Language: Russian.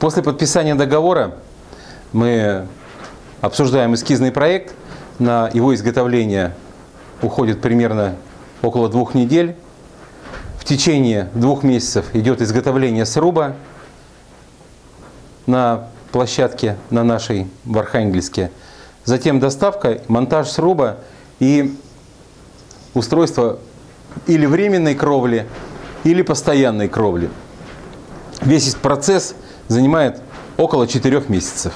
После подписания договора мы обсуждаем эскизный проект. На его изготовление уходит примерно около двух недель. В течение двух месяцев идет изготовление сруба на площадке на нашей в Архангельске. Затем доставка, монтаж сруба и устройство или временной кровли, или постоянной кровли. Весь этот процесс занимает около 4 месяцев.